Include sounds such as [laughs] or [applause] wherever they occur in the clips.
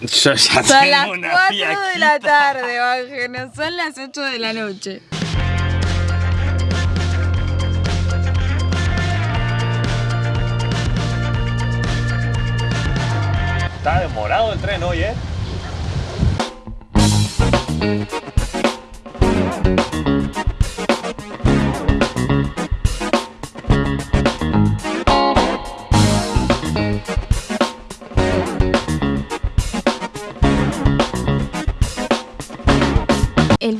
Yo ya Son tengo las una 4 de la tarde, Bájenos. Son las 8 de la noche. Está demorado el tren hoy, ¿eh?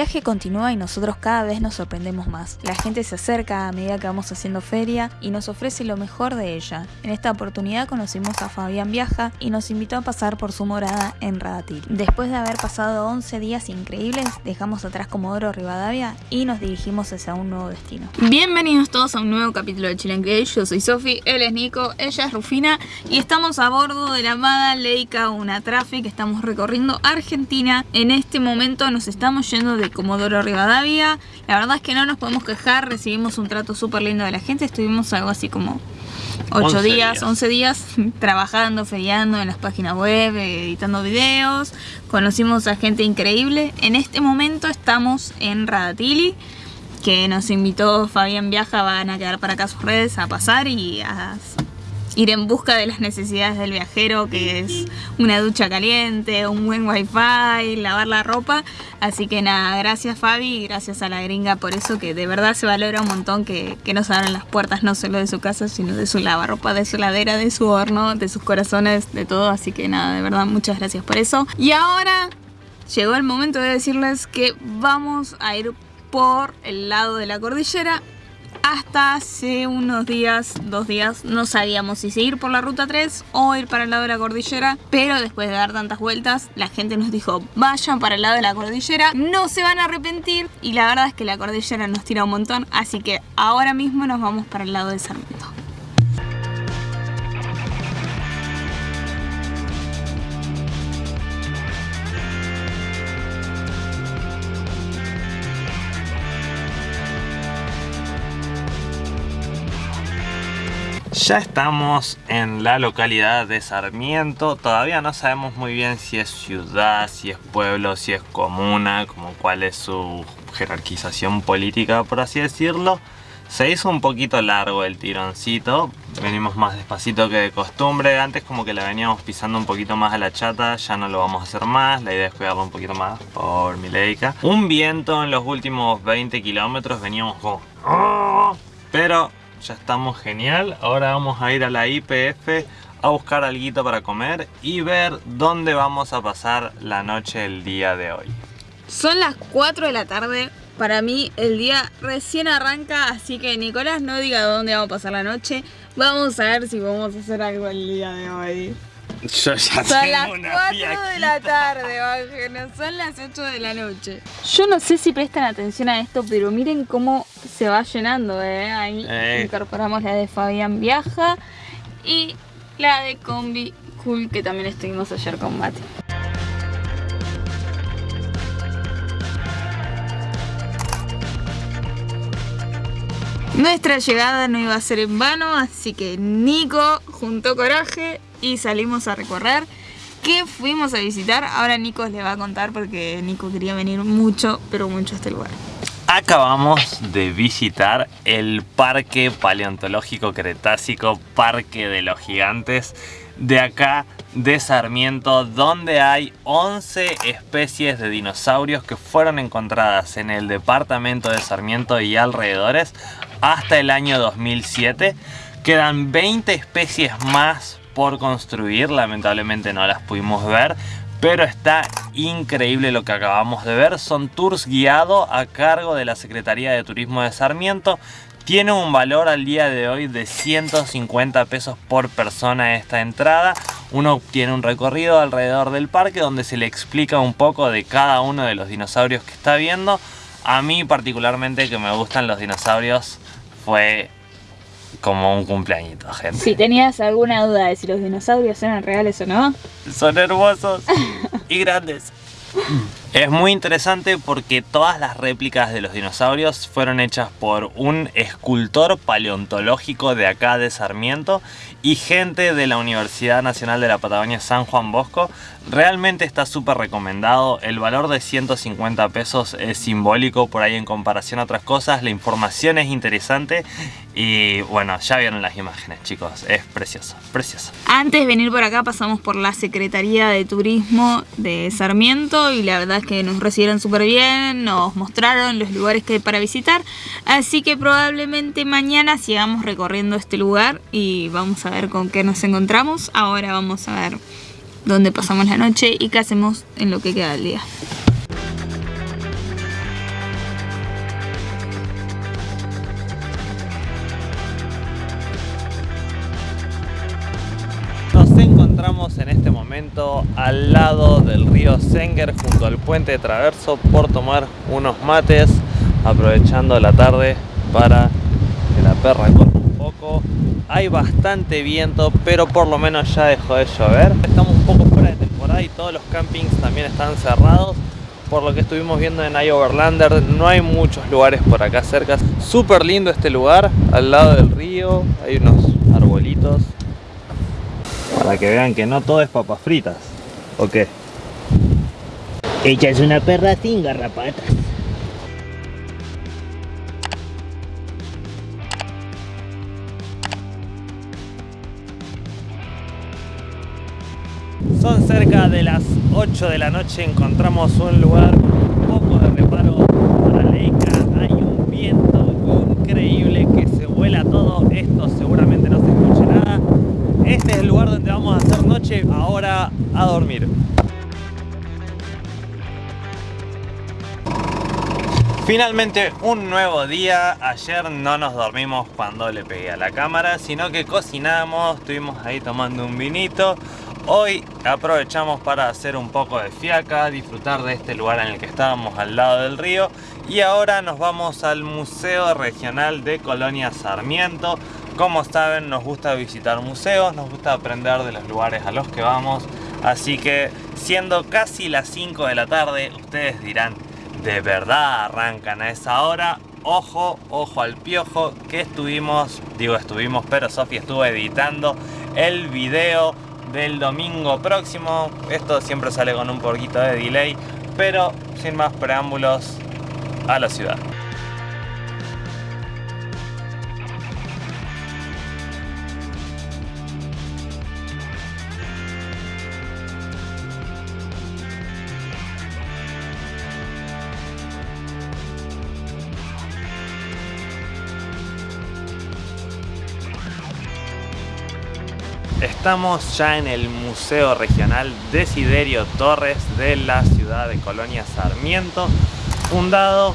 Viaje continúa y nosotros cada vez nos sorprendemos más. La gente se acerca a medida que vamos haciendo feria y nos ofrece lo mejor de ella. En esta oportunidad conocimos a Fabián Viaja y nos invitó a pasar por su morada en Radatil. Después de haber pasado 11 días increíbles, dejamos atrás Comodoro Rivadavia y nos dirigimos hacia un nuevo destino. Bienvenidos todos a un nuevo capítulo de Chile Create. Yo soy Sofi, él es Nico, ella es Rufina y estamos a bordo de la amada Leica Una Traffic. Estamos recorriendo Argentina. En este momento nos estamos yendo de Comodoro Rivadavia. La verdad es que no nos podemos quejar, recibimos un trato súper lindo de la gente. Estuvimos algo así como 8 11 días, días. 11 días [laughs] trabajando, feriando en las páginas web, editando videos. Conocimos a gente increíble. En este momento estamos en Radatili, que nos invitó Fabián Viaja. Van a quedar para acá sus redes a pasar y a ir en busca de las necesidades del viajero, que es una ducha caliente, un buen wifi, lavar la ropa. Así que nada, gracias Fabi y gracias a la gringa por eso, que de verdad se valora un montón que, que nos abran las puertas no solo de su casa, sino de su lavarropa, de su ladera, de su horno, de sus corazones, de todo. Así que nada, de verdad, muchas gracias por eso. Y ahora llegó el momento de decirles que vamos a ir por el lado de la cordillera hasta hace unos días, dos días, no sabíamos si seguir por la ruta 3 o ir para el lado de la cordillera, pero después de dar tantas vueltas, la gente nos dijo, vayan para el lado de la cordillera, no se van a arrepentir, y la verdad es que la cordillera nos tira un montón, así que ahora mismo nos vamos para el lado de Sarmiento. Ya estamos en la localidad de Sarmiento. Todavía no sabemos muy bien si es ciudad, si es pueblo, si es comuna, como cuál es su jerarquización política, por así decirlo. Se hizo un poquito largo el tironcito. Venimos más despacito que de costumbre. Antes como que la veníamos pisando un poquito más a la chata. Ya no lo vamos a hacer más. La idea es cuidarlo un poquito más por mi leica. Un viento en los últimos 20 kilómetros. Veníamos como... "Ah", Pero ya estamos genial. Ahora vamos a ir a la IPF a buscar algo para comer y ver dónde vamos a pasar la noche el día de hoy. Son las 4 de la tarde. Para mí el día recién arranca, así que Nicolás no diga dónde vamos a pasar la noche. Vamos a ver si vamos a hacer algo el día de hoy. Yo ya Son las 4 de la tarde, Bájenos. Son las 8 de la noche. Yo no sé si prestan atención a esto, pero miren cómo se va llenando, ¿eh? Ahí Eh. incorporamos la de Fabián Viaja y la de Combi Cool, que también estuvimos ayer con Mati. Nuestra llegada no iba a ser en vano, así que Nico juntó coraje y salimos a recorrer. ¿Qué fuimos a visitar? Ahora Nico les va a contar porque Nico quería venir mucho, pero mucho a este lugar. Acabamos de visitar el Parque Paleontológico Cretácico, Parque de los Gigantes, de acá de Sarmiento, donde hay 11 especies de dinosaurios que fueron encontradas en el departamento de Sarmiento y alrededores hasta el año 2007. Quedan 20 especies más por construir, lamentablemente no las pudimos ver, pero está increíble lo que acabamos de ver. Son tours guiados a cargo de la Secretaría de Turismo de Sarmiento. Tiene un valor al día de hoy de 150 pesos por persona esta entrada. Uno obtiene un recorrido alrededor del parque donde se le explica un poco de cada uno de los dinosaurios que está viendo. A mí particularmente que me gustan los dinosaurios fue como un cumpleañito, gente. Si tenías alguna duda de si los dinosaurios eran reales o no, Son hermosos y grandes. Es muy interesante porque todas las réplicas de los dinosaurios fueron hechas por un escultor paleontológico de acá de Sarmiento y gente de la Universidad Nacional de la Patagonia San Juan Bosco. Realmente está súper recomendado, el valor de 150 pesos es simbólico por ahí en comparación a otras cosas, la información es interesante y bueno, ya vieron las imágenes chicos, es precioso, precioso. Antes de venir por acá pasamos por la Secretaría de Turismo de Sarmiento y la verdad es que nos recibieron súper bien, nos mostraron los lugares que hay para visitar, así que probablemente mañana sigamos recorriendo este lugar y vamos a ver con qué nos encontramos. Ahora vamos a ver dónde pasamos la noche y qué hacemos en lo que queda del día. Al lado del río Senger junto al puente de traverso por tomar unos mates aprovechando la tarde para que la perra corra un poco. Hay bastante viento pero por lo menos ya dejó de llover. Estamos un poco fuera de temporada y todos los campings también están cerrados. Por lo que estuvimos viendo en iOverlander no hay muchos lugares por acá cerca. Súper lindo este lugar al lado del río hay unos arbolitos. Para que vean que no todo es papas fritas. ¿O qué? Ella es una perra sin garrapatas. Son cerca de las 8 de la noche, encontramos un lugar un poco de reparo para Leica. Hay un viento increíble que se vuela todo. Esto seguramente no se escuche nada. Este es el lugar donde vamos a hacer noche, ahora a dormir. Finalmente un nuevo día, ayer no nos dormimos cuando le pegué a la cámara, sino que cocinamos, estuvimos ahí tomando un vinito. Hoy aprovechamos para hacer un poco de fiaca, disfrutar de este lugar en el que estábamos al lado del río y ahora nos vamos al Museo Regional de Colonia Sarmiento. Como saben nos gusta visitar museos, nos gusta aprender de los lugares a los que vamos, así que siendo casi las 5 de la tarde ustedes dirán de verdad arrancan a esa hora. Ojo, ojo al piojo que estuvimos, digo estuvimos, pero Sofía estuvo editando el video del domingo próximo. Esto siempre sale con un poquito de delay, pero sin más preámbulos a la ciudad. Estamos ya en el Museo Regional Desiderio Torres de la ciudad de Colonia Sarmiento. Fundado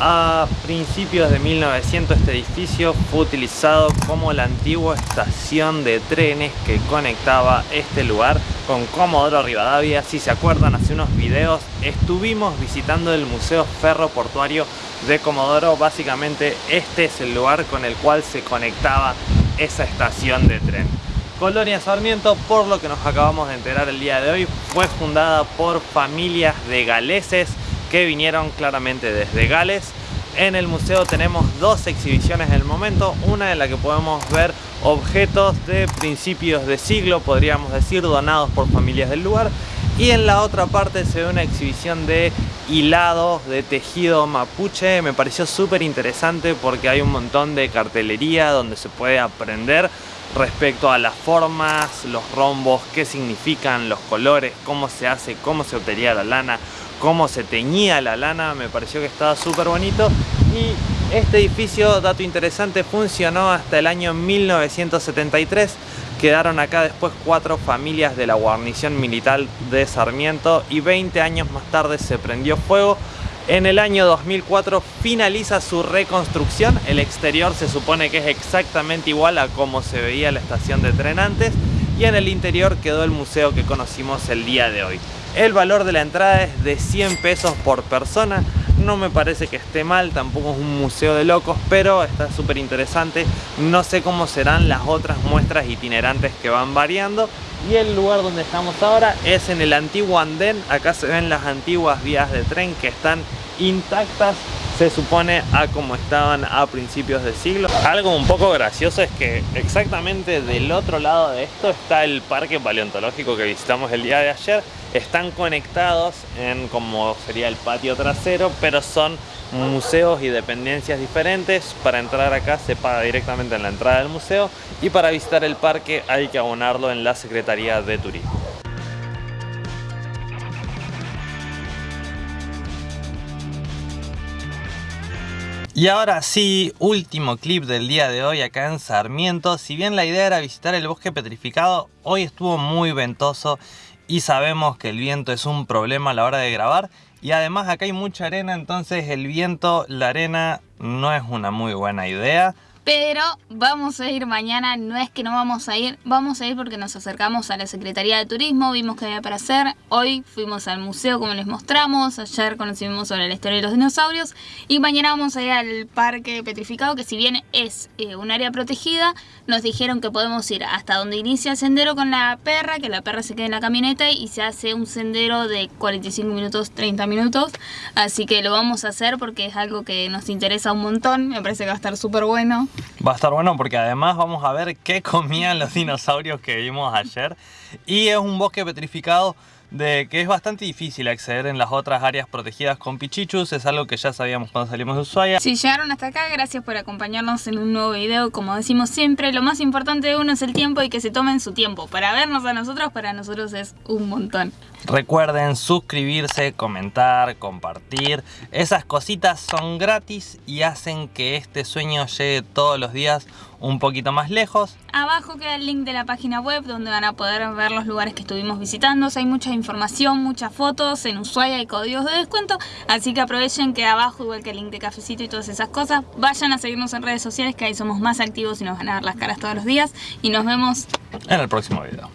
a principios de 1900 este edificio fue utilizado como la antigua estación de trenes que conectaba este lugar con Comodoro Rivadavia. Si se acuerdan, hace unos videos estuvimos visitando el Museo Ferroportuario de Comodoro. Básicamente este es el lugar con el cual se conectaba esa estación de tren. Colonia Sarmiento, por lo que nos acabamos de enterar el día de hoy, fue fundada por familias de galeses que vinieron claramente desde Gales. En el museo tenemos dos exhibiciones en el momento, una en la que podemos ver objetos de principios de siglo, podríamos decir, donados por familias del lugar. Y en la otra parte se ve una exhibición de hilado, de tejido mapuche. Me pareció súper interesante porque hay un montón de cartelería donde se puede aprender respecto a las formas, los rombos, qué significan los colores, cómo se hace, cómo se obtenía la lana, cómo se teñía la lana, me pareció que estaba súper bonito y este edificio, dato interesante, funcionó hasta el año 1973 quedaron acá después cuatro familias de la guarnición militar de Sarmiento y 20 años más tarde se prendió fuego. En el año 2004 finaliza su reconstrucción, el exterior se supone que es exactamente igual a como se veía la estación de tren antes. Y en el interior quedó el museo que conocimos el día de hoy. El valor de la entrada es de 100 pesos por persona, no me parece que esté mal, tampoco es un museo de locos, pero está súper interesante. No sé cómo serán las otras muestras itinerantes que van variando. Y el lugar donde estamos ahora es en el antiguo andén. Acá se ven las antiguas vías de tren que están intactas se supone a como estaban a principios de siglo. Algo un poco gracioso es que exactamente del otro lado de esto está el parque paleontológico que visitamos el día de ayer. Están conectados en como sería el patio trasero, pero son museos y dependencias diferentes. Para entrar acá se paga directamente en la entrada del museo y para visitar el parque hay que abonarlo en la Secretaría de Turismo. Y ahora sí, último clip del día de hoy acá en Sarmiento. Si bien la idea era visitar el bosque petrificado, hoy estuvo muy ventoso y sabemos que el viento es un problema a la hora de grabar. Y además acá hay mucha arena, entonces el viento, la arena no es una muy buena idea. Pero vamos a ir mañana, no es que no vamos a ir, vamos a ir porque nos acercamos a la Secretaría de Turismo, vimos que había para hacer, hoy fuimos al museo como les mostramos, ayer conocimos sobre la historia de los dinosaurios y mañana vamos a ir al parque petrificado que si bien es eh, un área protegida, nos dijeron que podemos ir hasta donde inicia el sendero con la perra, que la perra se quede en la camioneta y se hace un sendero de 45 minutos, 30 minutos, así que lo vamos a hacer porque es algo que nos interesa un montón, me parece que va a estar súper bueno. Va a estar bueno porque además vamos a ver qué comían los dinosaurios que vimos ayer. Y es un bosque petrificado de que es bastante difícil acceder en las otras áreas protegidas con pichichus, es algo que ya sabíamos cuando salimos de Ushuaia. Si llegaron hasta acá, gracias por acompañarnos en un nuevo video, como decimos siempre, lo más importante de uno es el tiempo y que se tomen su tiempo, para vernos a nosotros, para nosotros es un montón. Recuerden suscribirse, comentar, compartir, esas cositas son gratis y hacen que este sueño llegue todos los días un poquito más lejos. Abajo queda el link de la página web donde van a poder ver los lugares que estuvimos visitando. hay mucha información, muchas fotos, en Ushuaia y códigos de descuento. Así que aprovechen que abajo, igual que el link de cafecito y todas esas cosas, vayan a seguirnos en redes sociales que ahí somos más activos y nos van a ver las caras todos los días. Y nos vemos en el próximo video.